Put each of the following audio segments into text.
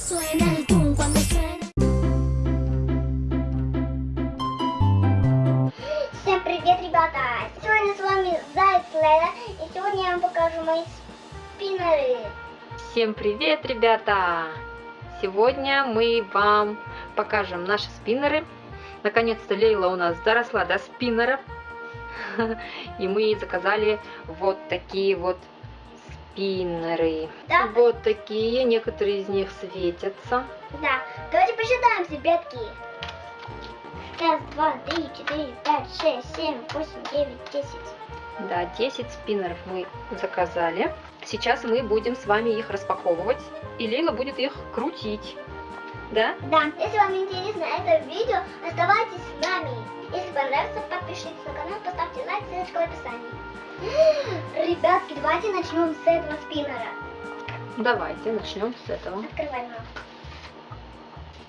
suena el tum, cuando suena. Всем привет, ребята! Сегодня с вами Заяц Леда, и сегодня я вам покажу мои спиннеры. Всем привет, ребята! Сегодня мы вам покажем наши спиннеры. Наконец-то Лейла у нас доросла до спиннеров. И мы ей заказали вот такие вот спиннеры. Да. Вот такие, некоторые из них светятся. Да, давайте посчитаем, ребятки. Раз, два, три, четыре, пять, шесть, семь, восемь, девять, десять. Да, 10 спиннеров мы заказали. Сейчас мы будем с вами их распаковывать. И Лейла будет их крутить. Да? Да, если вам интересно это видео, оставайтесь с нами. Если понравится, подпишитесь на канал, поставьте лайк, ссылочка в описании. Ребятки, давайте начнем с этого спиннера. Давайте начнем с этого. Открывай, мам.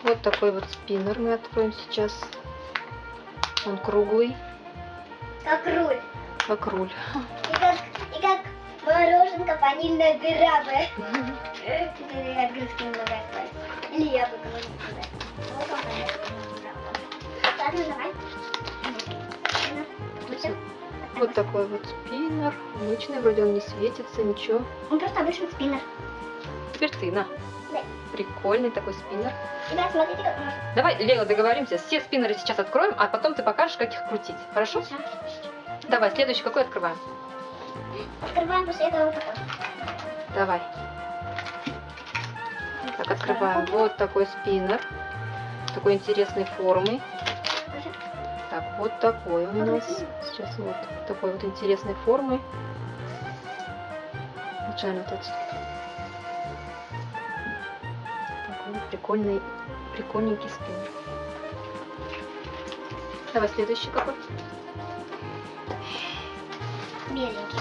Вот такой вот спиннер мы откроем сейчас. Он круглый, Как руль. как руль. И как, и как мороженка ванильная дыра бы. Английский немного. Или я бы. Вот он, Ладно, Вот такой вот спиннер. Обычный, вроде он не светится, ничего. Он просто обычный спиннер. Теперь ты, на. Да. Прикольный такой спиннер. Ребят, смотрите, как можно. Давай, Лейла, договоримся. Все спиннеры сейчас откроем, а потом ты покажешь, как их крутить. Хорошо? Давай, следующий какой открываем? Открываем после этого вот такой. Давай. Так, открываем. Вот такой спиннер. Такой интересной формы. Так, вот такой у нас. Сейчас вот такой вот интересной формы. Случайно вот этот. Такой вот прикольный, прикольненький спиннер. Давай следующий какой. Беленький.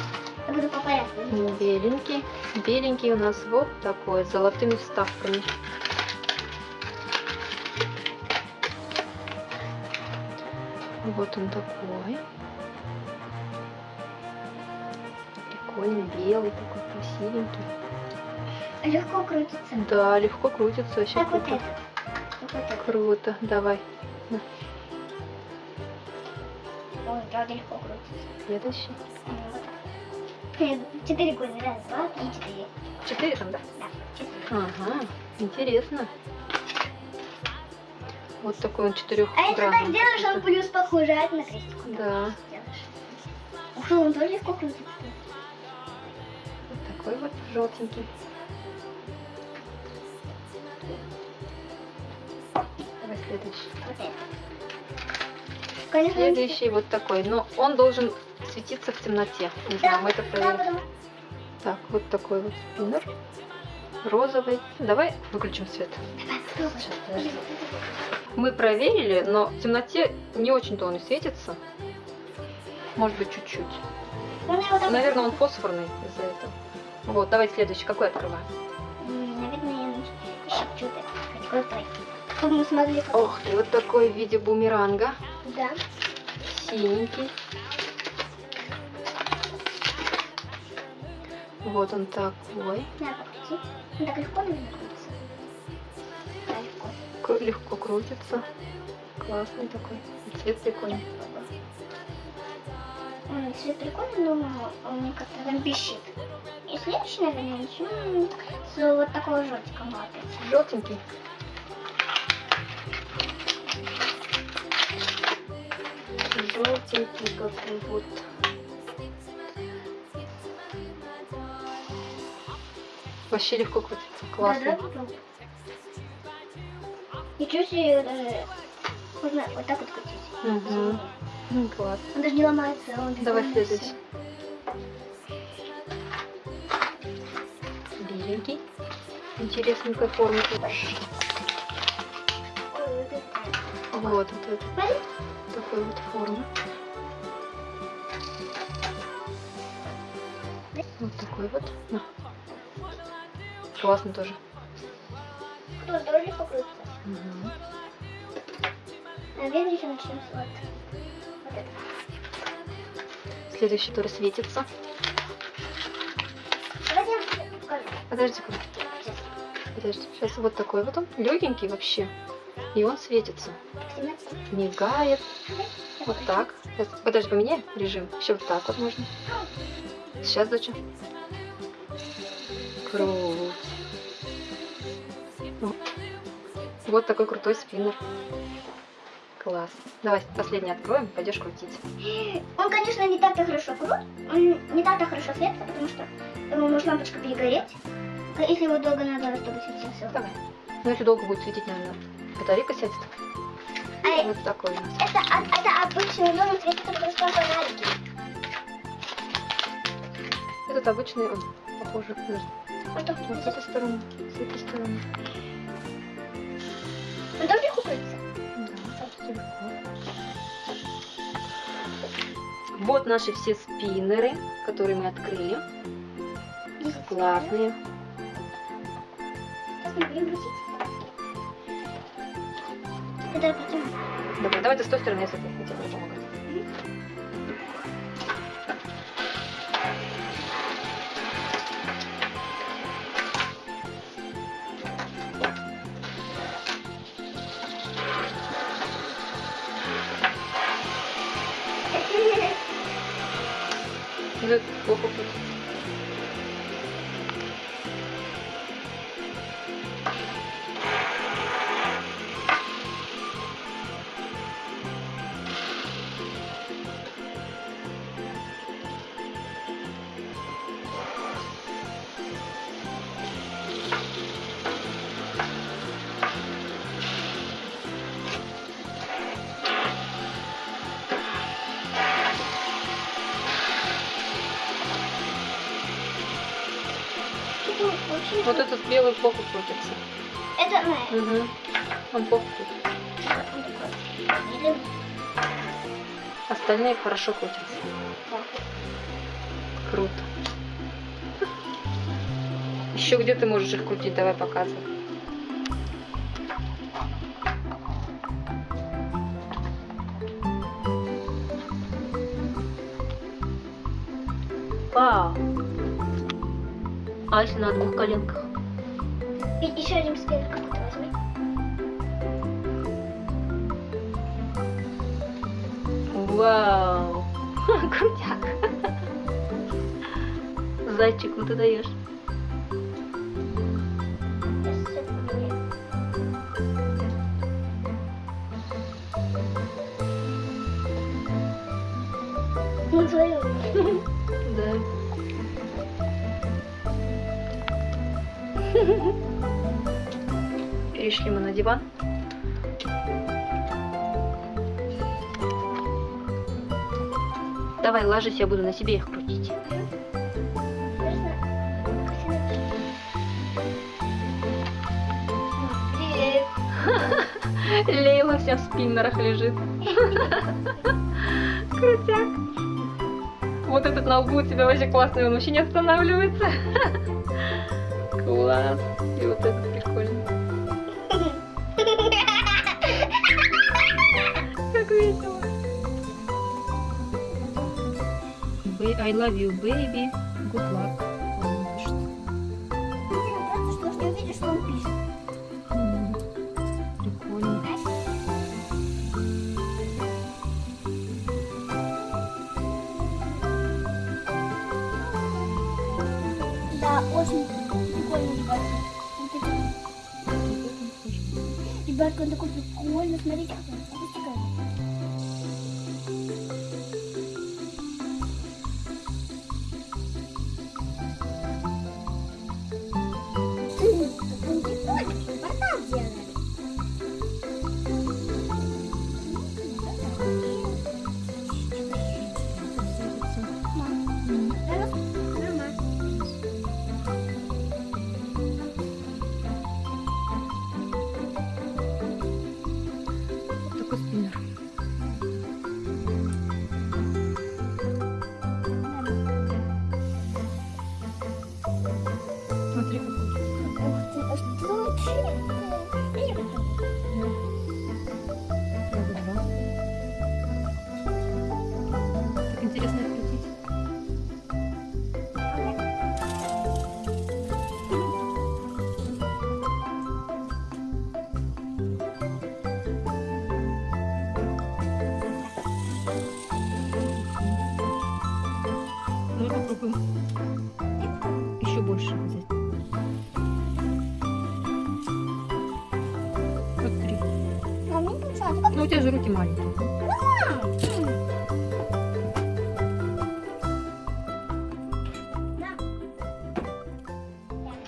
Я буду по порядку. Беленький. Беленький у нас вот такой, с золотыми вставками. Вот он такой. Прикольный, белый, такой красивенький. Легко крутится. Да, легко крутится, вообще Так вот круто. это. Вот это. Круто, давай. Ой, правда легко крутится. Следующий. Вот Четыре года. Раз, два, три, четыре. Четыре там, да? Да, четыре. Ага, интересно. Вот такой он А если так четырехгранный. сделаешь, он плюс похожает на крестик. Да. Ух, что, он тоже легко крутится. вот такой вот желтенький. Давай следующий. Это. Конечно, он Следующий вот такой, но он должен светиться в темноте. Не Да, знаю, мы это да, проверим. потому- Так, вот такой вот спиннер. Розовый. Давай выключим свет. Сейчас. Мы проверили, но в темноте не очень-то он и светится. Может быть, чуть-чуть. Там- Наверное, он фосфорный из-за этого. Вот, давай следующий. Какой открываем? Наверное. Какой? Чтобы мы смогли... как- Ох ты, вот такой в виде бумеранга. Да. Синенький. Вот он такой. На, покрути. Он так легко, наверное, крутится. Да, легко. К- Легко крутится. Классный такой. И Цвет прикольный. М, Цвет прикольный, но он мне как-то там пищит. И следующий, наверное, начнем с вот такого желтика опять. Желтенький. Желтенький какой Вообще легко крутится. Классно. Да, да. Ничего себе, даже можно вот так вот крутить. Мгм. М, Класс. Он даже не ломается, он Давай следующий. Беленький. Интересненькой формы. Вот это. Вот, вот. Такой вот формы. Вот такой вот. На. Классно тоже. Тоже тоже легко крутится. Мгм. Наверное, еще начнем с вот. Вот это. Следующий тоже светится. Давайте я вам покажу. Подожди, Сейчас. Подожди, сейчас вот такой вот он, легенький вообще. И он светится, мигает. Вот так. Сейчас, подожди, поменяй режим. Еще вот так вот можно. Сейчас, доча. Круть. Вот такой крутой спиннер. Класс. Давай последний откроем, пойдешь крутить. Он, конечно, не так-то хорошо крут, он не так-то хорошо светится, потому что ему может лампочка перегореть. А Если его долго надо, чтобы светился. Давай. Ну, если долго будет светить, наверное, батарейка сядет. А Вот такой у нас. это, это обычный дом, он светится просто фонарики. Этот обычный, он похоже. подожди. Вот с этой стороны, с этой стороны. он тоже легко крутится. Да, почти легко. Вот наши все спиннеры, которые мы открыли. Классные. Сейчас мы будем крутить. Это потом. Давай, давай ты с той стороны, я с этой. Буду помогать. Ну, это плохо крутится. Типа, очень Вот этот белый плохо крутится. Это, ну, Угу. Он плохо крутится. Остальные хорошо крутятся. Да. Круто. Еще где ты можешь их крутить? Давай показывай. Если на двух коленках? И еще один спиннер какой-то возьми. Вау. Крутяк. Зайчик, ну ты даешь. Ну, твою. Перешли мы на диван. Давай, ложись, я буду на себе их крутить. Лейла вся в спиннерах лежит. Крутяк. Вот этот на лбу у тебя вообще классный, он вообще не останавливается. Класс. И вот этот прикольный. Как весело. I love you, baby. Good luck. Да, очень прикольный ребятка. Вот это. Ребятка, он такой прикольный. Смотрите, как попробуем. Еще больше взять. Мне получается. Ну, у тебя же руки маленькие.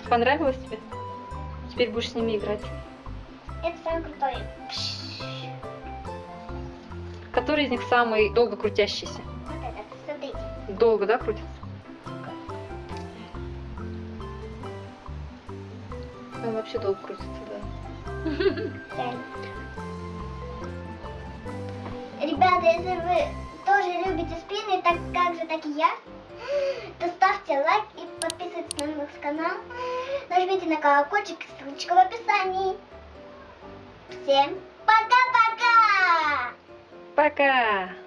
Понравилось тебе? Теперь будешь с ними играть. Это самый крутой. Который из них самый долго крутящийся? Вот этот, смотрите. Долго, да, крутится? Он вообще долго крутится, да. Ребята, если вы тоже любите спины, так как же, так и я, то ставьте лайк и подписывайтесь на наш канал. Нажмите на колокольчик, ссылочка в описании. Всем пока-пока! Пока!